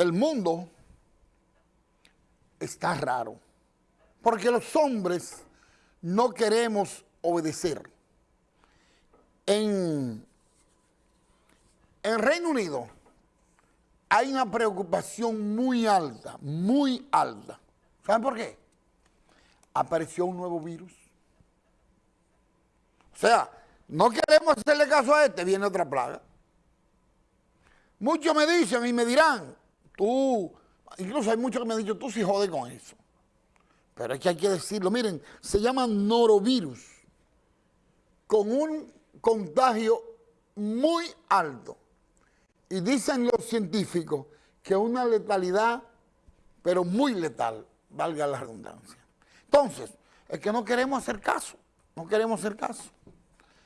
el mundo está raro, porque los hombres no queremos obedecer. En, en Reino Unido hay una preocupación muy alta, muy alta. ¿Saben por qué? Apareció un nuevo virus. O sea, no queremos hacerle caso a este, viene otra plaga. Muchos me dicen y me dirán, tú, incluso hay muchos que me han dicho, tú sí jode con eso. Pero es que hay que decirlo, miren, se llama norovirus, con un contagio muy alto. Y dicen los científicos que una letalidad, pero muy letal, valga la redundancia. Entonces, es que no queremos hacer caso, no queremos hacer caso.